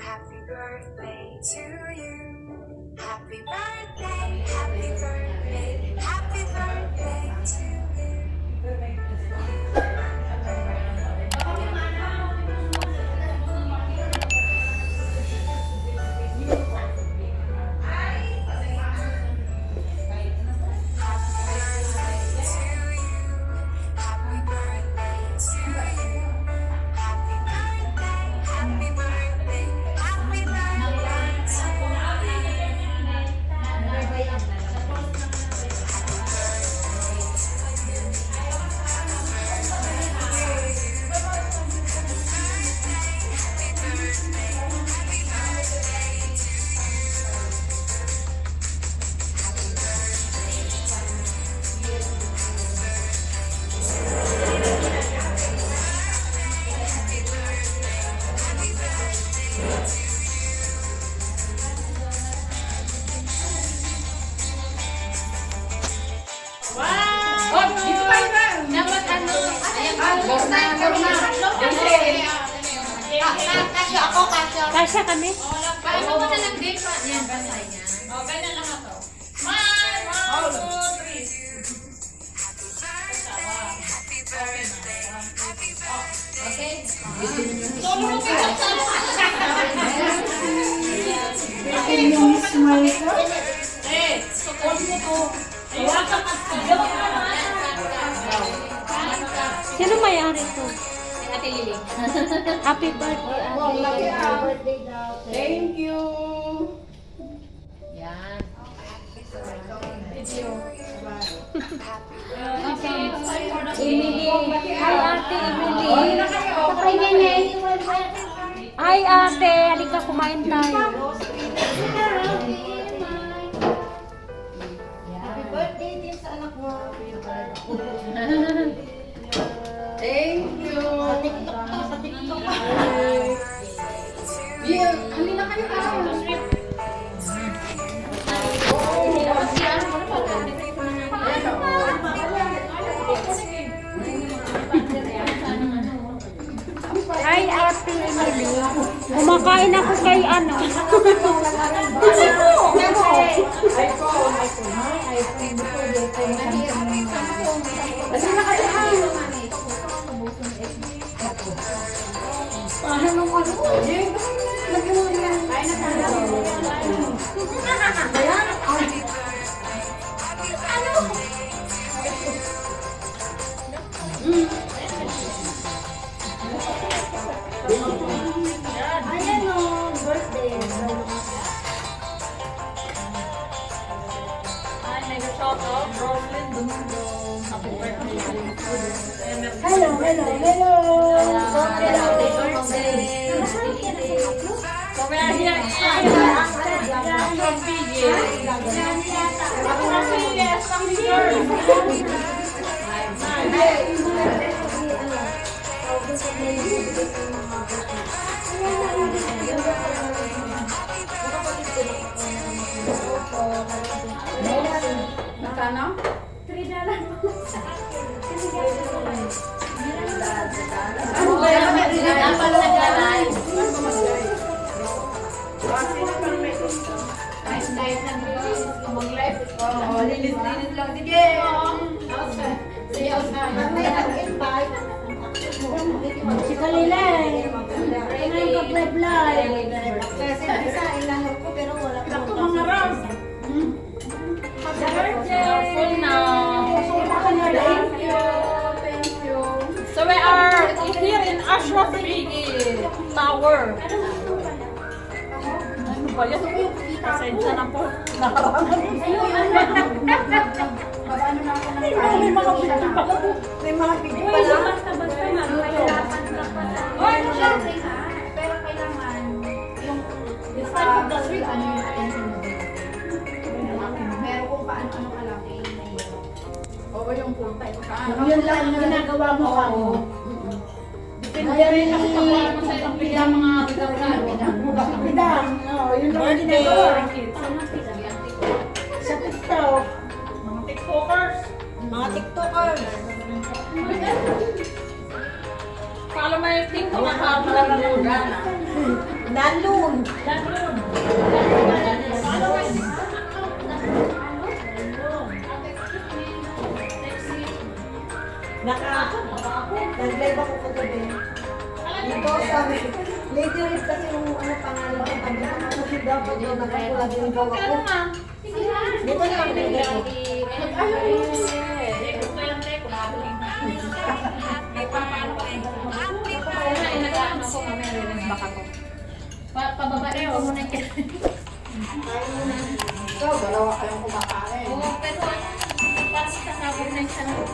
Happy birthday to you. Happy birthday, happy birthday, Kasya ako, kasya. Kasya kami. Paano mo na lang din? Yan, basta yan. O, ganyan lang ako. One, one, two, three. Okay? Solo mo kayo. Eh, sukon mo to. Ayun ka Sino may-ari to? Ate Lili. Happy birthday, ate. Thank you. Yan. Emily. Hi, ate Emily. Hi, ate. Halika, kumain tayo. Halina kayo ka. Hi, ate Emily. Kumakain ako kay ano. Ayan Hello, hello, hello. Magkano? Ano ba yan? Dapat naglalay. Kahit na mag-live. Oo, linis-linis lang. Sige. Sayaw sa Mamaya nag-invite. Si Kalilay. Ngayon ka live Kasi isa ilanok here in Ashraf Bigi Tower. Ano ba yan? Pasensya na po. Na ako May mga video pa. May mga video pa lang. Basta-basta sa... Oy, ano siya? Pero kailangan yung Sa ano yung attention mo. Meron kung paano-ano ka lang eh. Oo, yung full time. Yun lang ginagawa mo ka mo. Depende kasi sa mo ilang bigla mga bigla Bidang, no, yun lang yung ginagawa. Sa TikTok, Mga tiktokers. mga TikTokers. Follow my TikTok account na lang na. Dami Lanlun. Naka, nag-live ako kagabi. Ito sabi, Lady Red kasi yung ano pangalan ko, sabi ko, kasi dapat yung nakakula din yung gawa ko. Dito na lang nilagay ko. Pababae ko muna yan. Ikaw, dalawa kayong kumakain. Oo, pero parang kasabog na siya